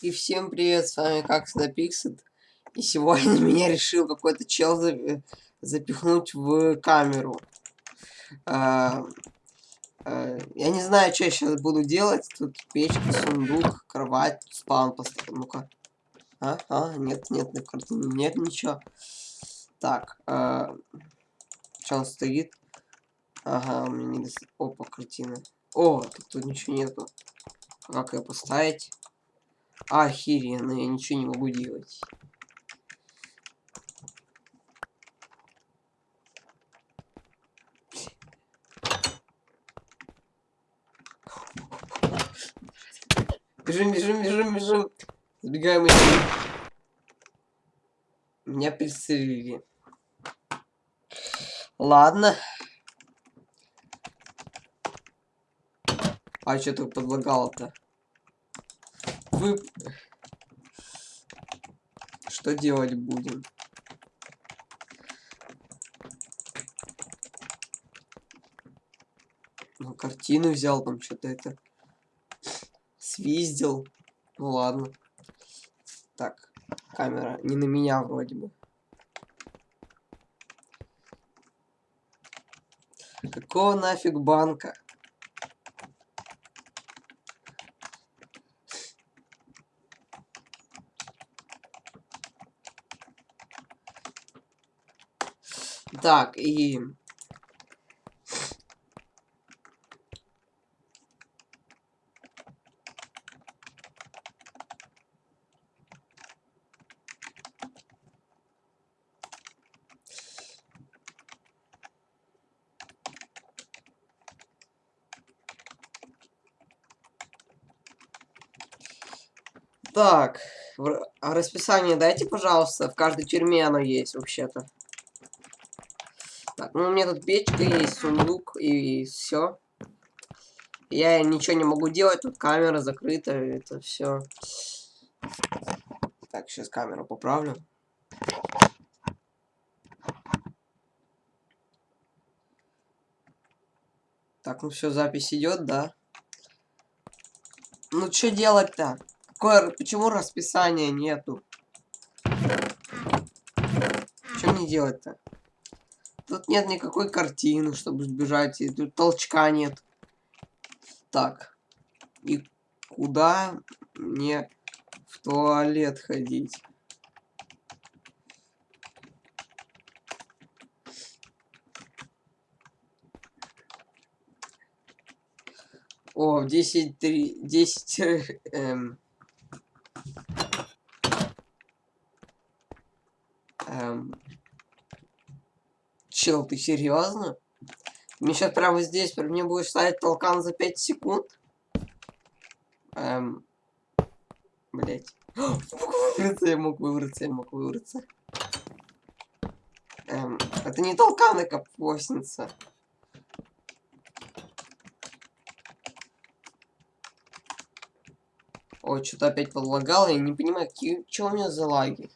И всем привет, с вами как всегда Пиксет. И сегодня меня решил какой-то чел за... запихнуть в камеру. А... А... Я не знаю, что я сейчас буду делать. Тут печка, сундук, кровать, спаун поставил. Ну-ка. А? А? Нет, нет, на картине нет ничего. Так. А... Что он стоит? Ага, у меня не... Опа, картина. О, тут, тут ничего нету. Как ее поставить? Охеренно, я ничего не могу делать. Бежим, бежим, бежим, бежим. Сбегаем из Меня пристрелили. Ладно. А что так подлагало-то? Вы... Что делать будем? Ну, картину взял, там что-то это... Свиздил. Ну, ладно. Так, камера не на меня вроде бы. Какого нафиг банка? Так, и... Так, а расписание дайте, пожалуйста. В каждой тюрьме оно есть, вообще-то. Ну у меня тут печка есть, сундук и все. Я ничего не могу делать, тут камера закрыта, это все. Так, сейчас камеру поправлю. Так, ну все, запись идет, да? Ну что делать-то? Какое, почему расписания нету? Что мне делать-то? Тут нет никакой картины, чтобы сбежать. И тут толчка нет. Так. И куда мне в туалет ходить? О, в 10, 3, 10, эм, эм, Чел, ты серьезно? Мне сейчас прямо здесь, мне будешь ставить толкан за 5 секунд? Эм... Блять. Выбраться, я мог выбраться, я мог выбраться. Эм, это не толкан, а капостница. Ой, что-то опять подлагало, я не понимаю, какие, что у меня за лаги.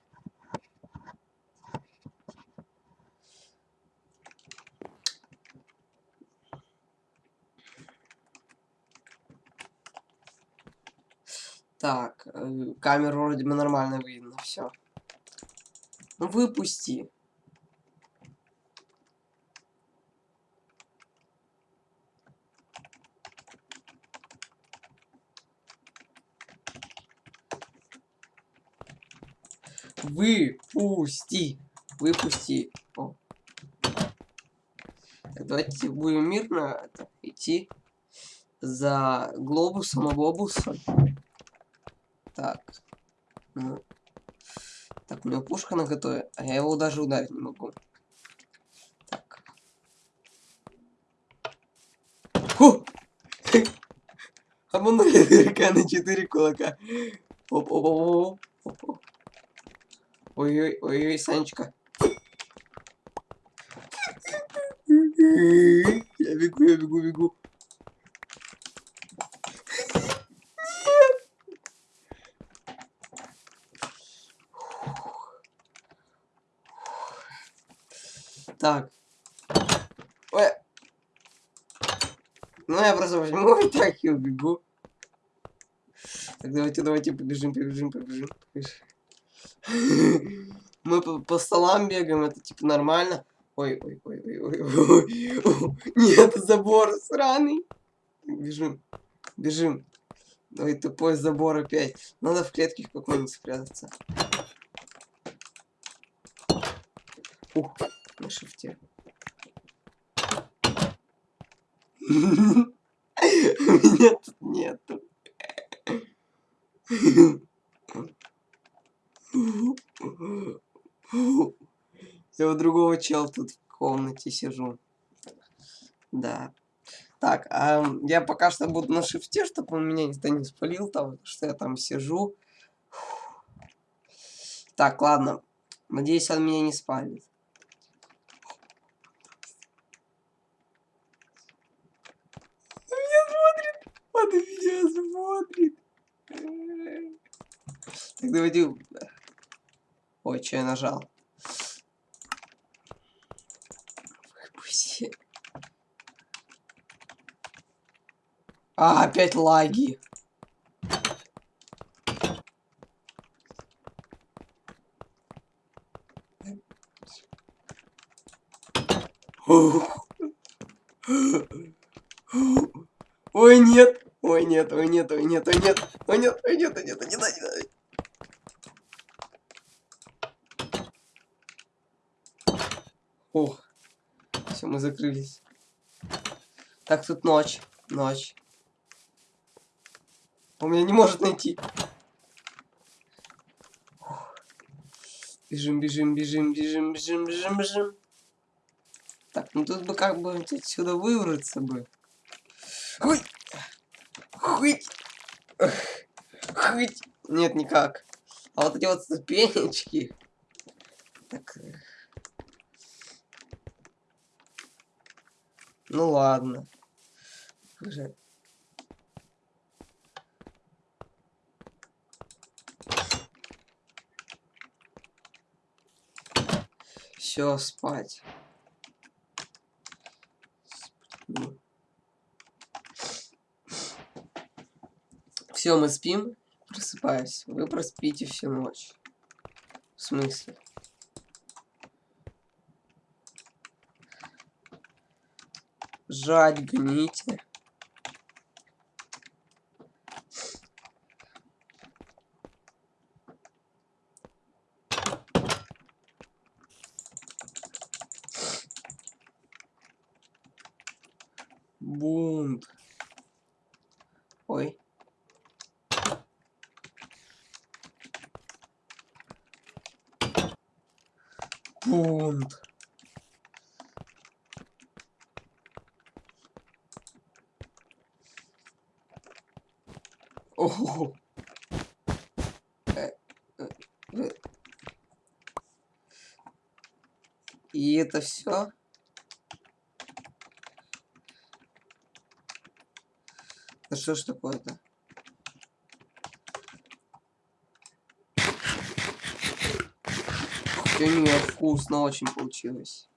Так, э, камеру вроде бы нормально видно, все. Ну выпусти. Выпусти. Выпусти. О. Давайте будем мирно идти за глобусом, а глобусом. Так. Ну. Так, у него пушка на готове, а я его даже ударить не могу. Так. Фу! Обманули дырка на 4 кулака. Оп, оп, оп, оп, оп. Ой-ой, ой-ой, Санечка. Я бегу, я бегу, бегу. Так. Ой. Ну, я просто возьму и так и убегу. Так, давайте, давайте побежим, побежим, побежим. побежим. Мы по, по столам бегаем, это типа нормально. Ой, ой, ой, ой, ой, ой. Нет, забор сраный. Бежим, бежим. Ой, тупой забор опять. Надо в клетке какой-нибудь спрятаться. Ух, на шифте. Меня тут нету. Я у другого чел тут в комнате сижу. Да. Так, а я пока что буду на шифте, чтобы он меня никто не спалил там, что я там сижу. Так, ладно. Надеюсь, он меня не спалит. Он меня смотрит. Давайте... Ой, что я нажал? Выпусти. А, опять лаги. Ой, нет. Ой, нет, ой, нет, ой, нет, ой, нет. Ой, нет, ой, нет, ой, нет, ой, нет, ой, нет. Ох. Все, мы закрылись. Так, тут ночь. Ночь. Он меня не может найти. Бежим, бежим, бежим, бежим, бежим, бежим, бежим. Так, ну тут бы как бы отсюда выбраться бы. Хуй! Хуй! Хуй! Нет, никак. А вот эти вот ступенечки. Так. Ну ладно. Все, спать. Все, мы спим. Просыпаюсь. Вы проспите всю ночь. В смысле? Жать, гните. Бунт. Ой. Бунт. Ого. Э, э, э. И это все? Да что ж такое-то? У меня вкусно очень получилось.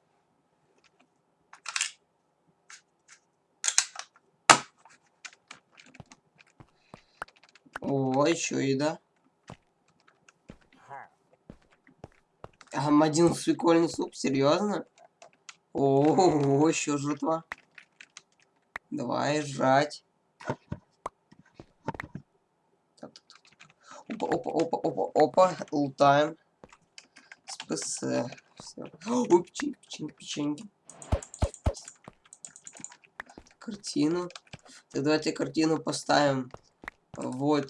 О, еще еда. Ам, один прикольный суп, серьезно? О, еще жертва. Давай жрать. Опа, опа, опа, опа, опа, лутаем. СПС. Ой, печеньки, печеньки, печеньки. Картину. Так давайте картину поставим. Вот.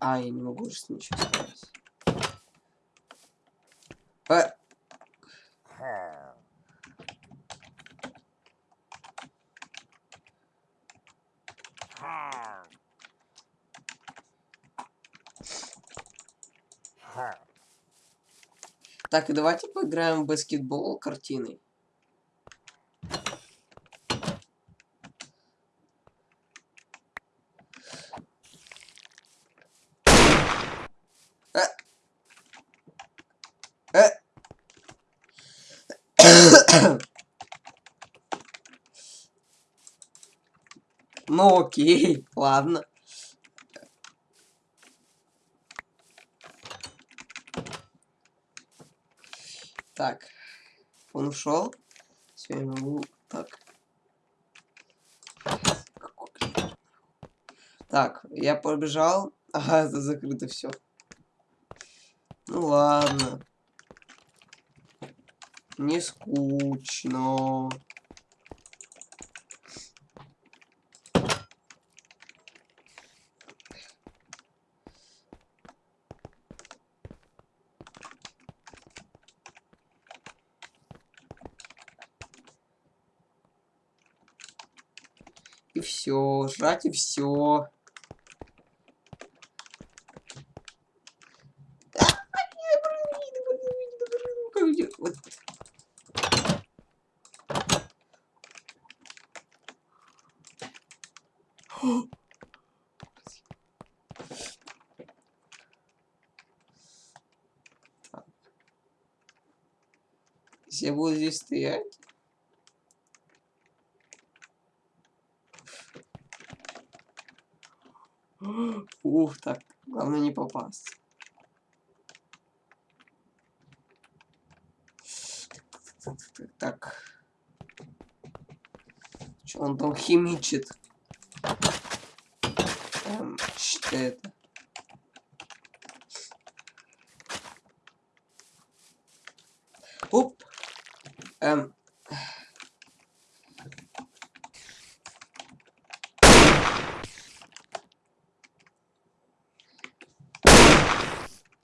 А, я не могу уже ничего ставить. А. Так, и давайте поиграем в баскетбол картиной. Э. Э. Ну окей, ладно. Так. Он ушел. Все, я могу... Так. Так, я побежал. Ага, это закрыто все. Ну ладно. Не скучно. И все, жрать и все. Я буду здесь стоять, Ух, так. Главное не попасть. Так. Что он там химичит? Эм, что это? Оп. Эм,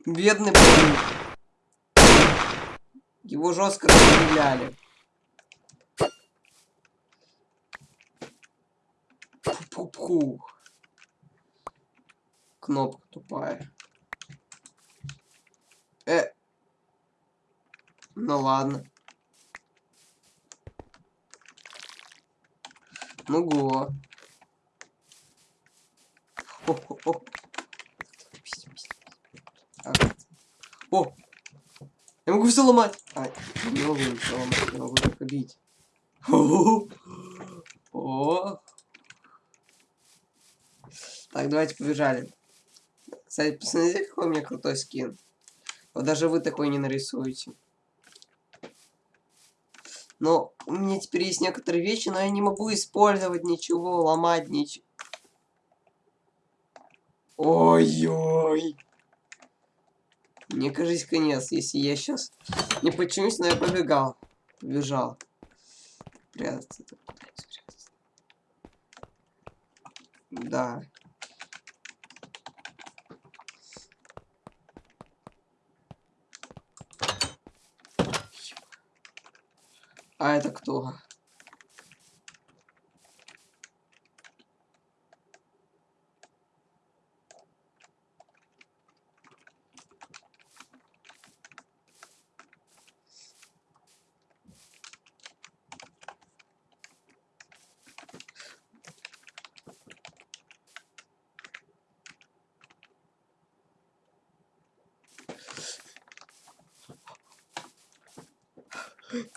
Бедный парень. Его жестко расстреляли. Пу-пу-пу. Кнопка тупая. Э. Ну ладно. Ну го. О! Я могу все ломать! А, не могу ничего ломать, я могу только бить. О! Так, давайте побежали. Кстати, посмотрите, какой у меня крутой скин. Вот даже вы такой не нарисуете. Но у меня теперь есть некоторые вещи, но я не могу использовать ничего, ломать ничего. Ой-ой. Мне кажется, конец, если я сейчас не починюсь, но я побегал. Побежал. Прятаться. Да. А это кто?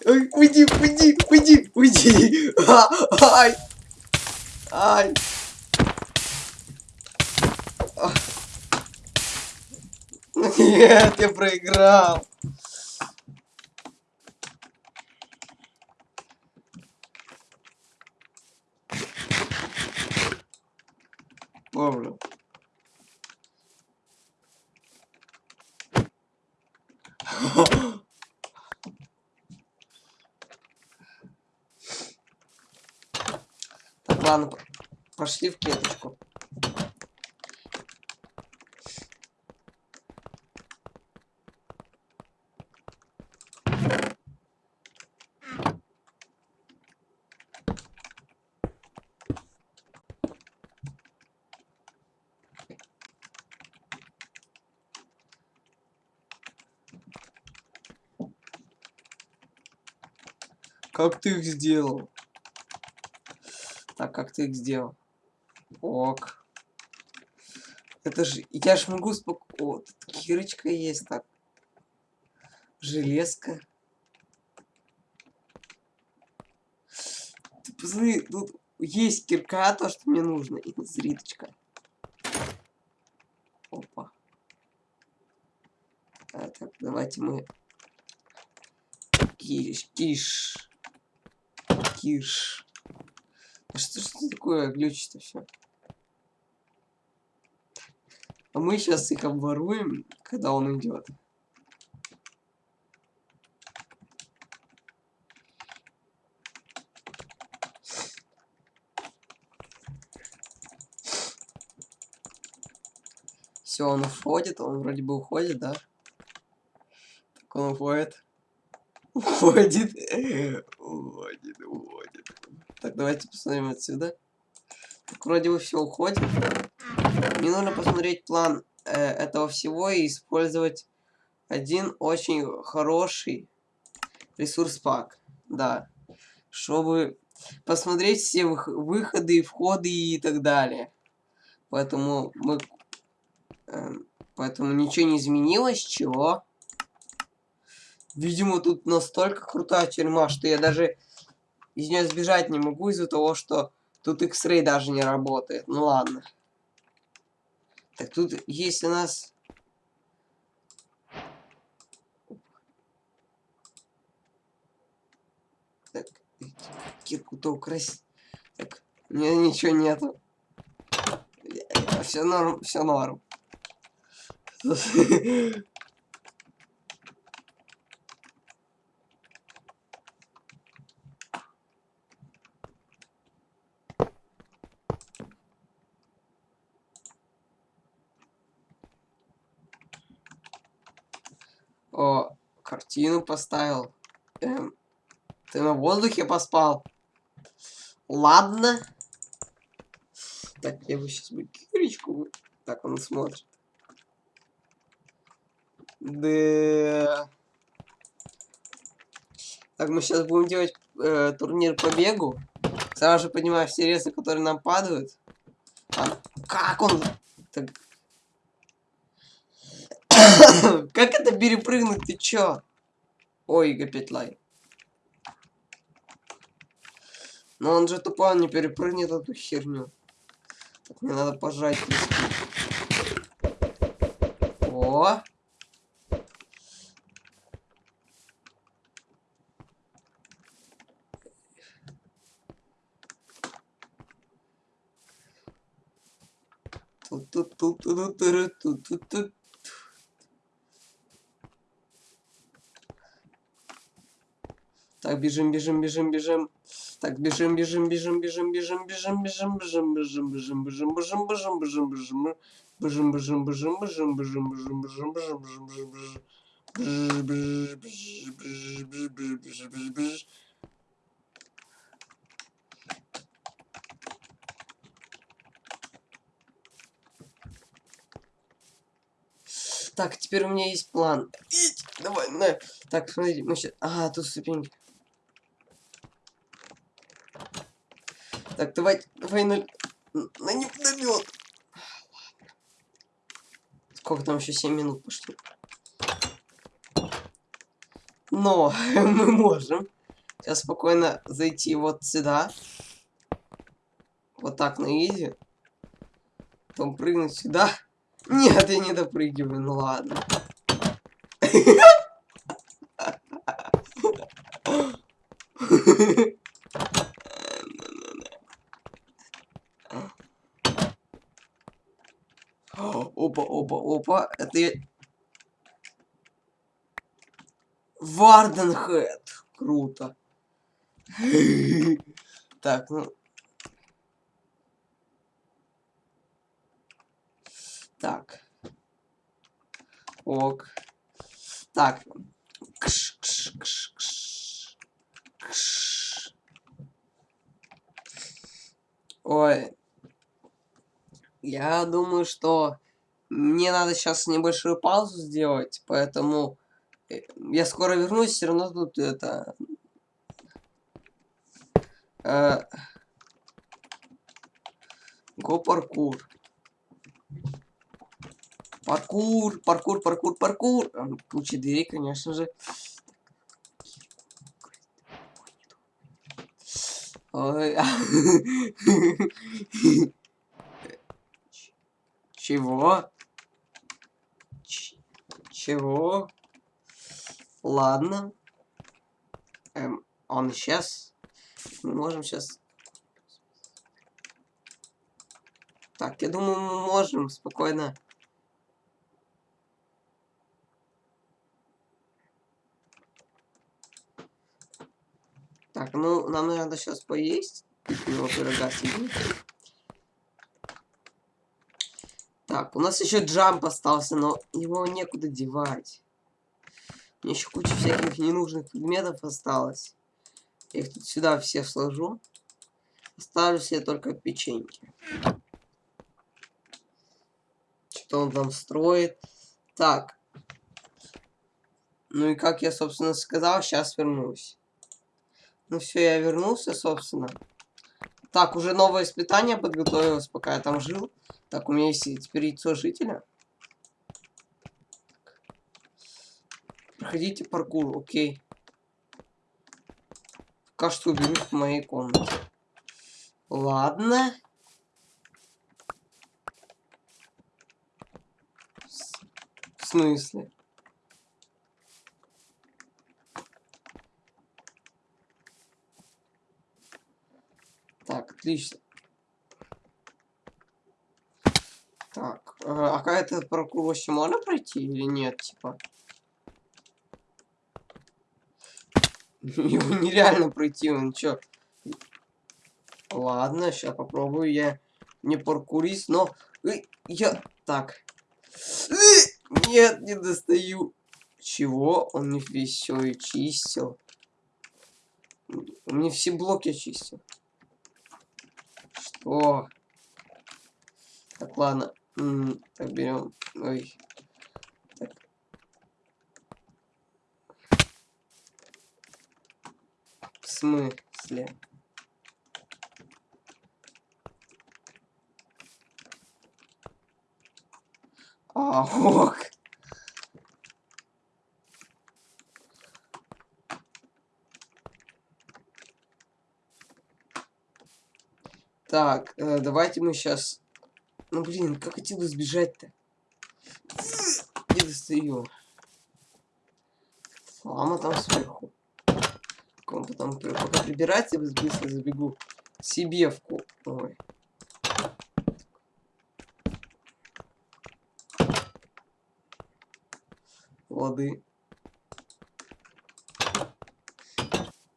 Уйди, уйди, уйди, уйди. А, ай. Ай. Нет, я проиграл. Помню. Ладно, пошли в клеточку. Как ты их сделал? Так, как ты их сделал? Ок. Это же... Я ж могу спокойно... О, тут кирочка есть, так. Железка. Ты посмотри, тут есть кирка, то, что мне нужно. И зриточка. Опа. А, так, давайте мы... Киш, киш. Киш. Что ж это такое глючит все? А мы сейчас их обворуем, когда он идет. Все, он уходит, он вроде бы уходит, да? Так он уходит. Уходит. Уходит, уходит. Так, давайте посмотрим отсюда. Так, вроде бы все уходит. Мне нужно посмотреть план э, этого всего и использовать один очень хороший ресурс пак. Да. Чтобы посмотреть все выходы, входы и так далее. Поэтому мы Эм, поэтому ничего не изменилось, чего? Видимо, тут настолько крутая тюрьма, что я даже из нее сбежать не могу из-за того, что тут X-Ray даже не работает. Ну ладно. Так тут, если нас... Так, кирку-то украсть. Так, у меня ничего нету. Все норм, все норм. О, картину поставил. Эм, ты на воздухе поспал? Ладно. Так, я бы сейчас бы кирочку. Так, он смотрит. Да. Так, мы сейчас будем делать э, турнир по бегу. Сразу же поднимаю все резы, которые нам падают. А, как он? Так... как это перепрыгнуть? Ты чё? Ой, опять лай. Но он же тупо не перепрыгнет эту херню. Так, мне надо пожать. О! Так, бежим, бежим, бежим, бежим. Так, бежим, бежим, бежим, бежим, бежим, бежим, бежим, бежим, бежим, бежим, бежим, бежим, бежим, бежим, бежим. Бежим, бежим, бежим, бежим, бежим, бежим, бежим, бежим, бежим, бежим. Так, теперь у меня есть план. Ить, давай, на. Так, смотрите, мы сейчас... Ага, тут ступеньки. Так, давай, давай на... На недомет. Сколько там еще 7 минут пошли? Но мы можем сейчас спокойно зайти вот сюда. Вот так на изи. Потом прыгнуть сюда. Нет, я не допрыгиваю, ну ладно. Опа, опа, опа. Это я... Варденхед. Круто. Так, ну... Так. Ок. Так. Кш, кш, кш, кш. Кш. Ой. Я думаю, что мне надо сейчас небольшую паузу сделать, поэтому э, я скоро вернусь, все равно тут это... Э, Го паркур. Паркур, паркур, паркур, паркур. Ключи двери, конечно же. Ой. Чего? Ч чего? Ладно. Эм, он исчез. Мы можем сейчас... Так, я думаю, мы можем спокойно... Так, ну, нам надо сейчас поесть. У него пирога сидит. Так, у нас еще джамп остался, но его некуда девать. Мне еще куча всяких ненужных предметов осталось. Я их тут сюда все сложу. Оставлю себе только печеньки. Что он там строит. Так. Ну и как я, собственно, сказал, сейчас вернусь. Ну все, я вернулся, собственно. Так, уже новое испытание подготовилось, пока я там жил. Так, у меня есть теперь яйцо жителя. Проходите паркур, окей. Пока что уберу в моей комнате. Ладно. В смысле? Так, отлично. Так, э, а какая-то паркур вообще можно пройти или нет, типа? Его нереально пройти, он чё? Ладно, сейчас попробую я не паркурист, но... Я... Так. Нет, не достаю. Чего? Он не весь все и чистил. Мне все блоки очистил. Что? Так, ладно. М -м, так, берем. Ой. Так. В смысле? А, ок. Так, э, давайте мы сейчас ну блин, как хотел сбежать-то? Не достаю. Лама там сверху. Он потом пока прибирать, я быстро забегу себе в ку. Ой. Воды.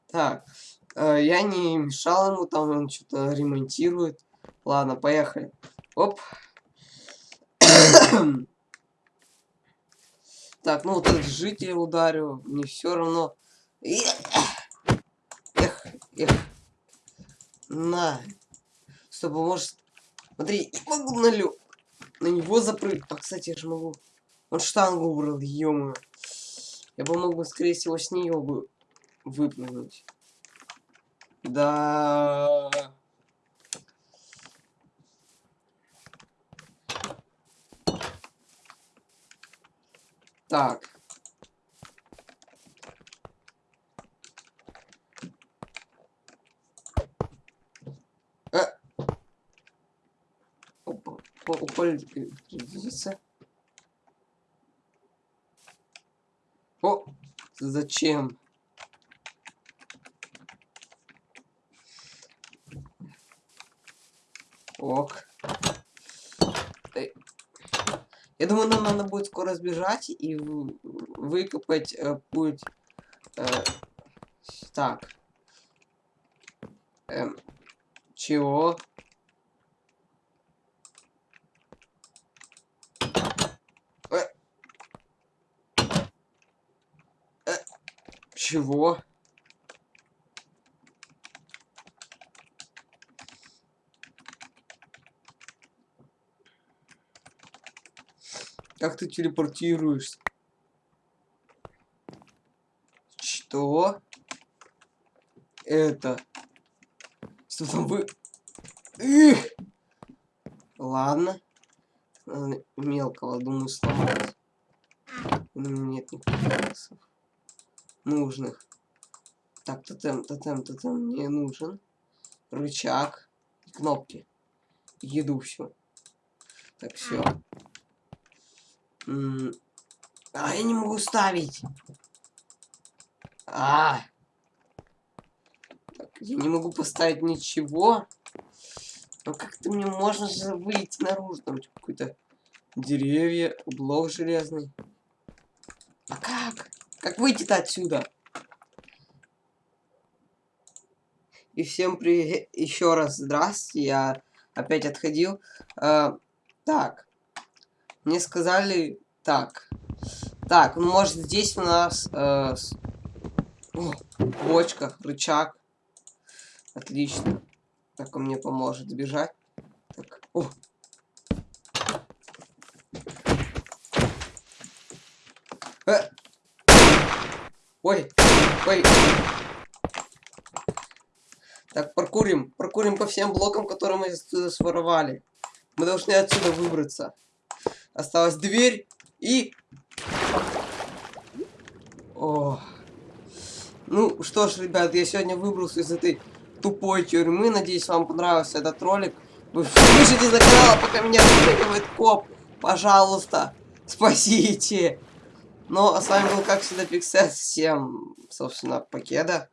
Так. Э, я не мешал ему, там он что-то ремонтирует. Ладно, поехали. Оп. так, ну вот этот житель ударил. Мне все равно. Эх, эх. На. Чтобы может. Смотри, я могу на лё... На него запрыгнуть. А, кстати, я же могу. Он штангу убрал, ё Я бы мог бы, скорее всего, с нее бы выпрыгнуть. Да. Так. Э. Двигаться. О, зачем? Ок. Я думаю, нам надо будет скоро сбежать и выкопать э, путь. Э, так. Эм, чего? Э, э, чего? Как ты телепортируешься? Что? Это? Что там вы... Эх! Ладно. Мелкого, думаю, сломать. Нет никаких нужных. Так, тотем, тотем, тотем мне нужен. Рычаг. Кнопки. Еду все. Так, все. А, я не могу ставить. А. Я не могу поставить ничего. Ну как-то мне можно же выйти наружу. Там типа, какой-то деревья, блок железный. А как? Как выйти-то отсюда? И всем привет. Еще раз здравствуйте. Я опять отходил. А, так. Мне сказали... Так. Так, ну может здесь у нас... Э, с... О, бочка, рычаг. Отлично. Так он мне поможет сбежать. Так. О. Э. Ой, ой. Так, паркурим. Паркурим по всем блокам, которые мы отсюда своровали. Мы должны отсюда выбраться. Осталась дверь и... О. Ну что ж, ребят, я сегодня выбрался из этой тупой тюрьмы. Надеюсь, вам понравился этот ролик. Вы пишите за канал, пока меня выпрыгивает коп. Пожалуйста, спасите. Ну, а с вами был, как всегда, Пиксет. Всем, собственно, покеда.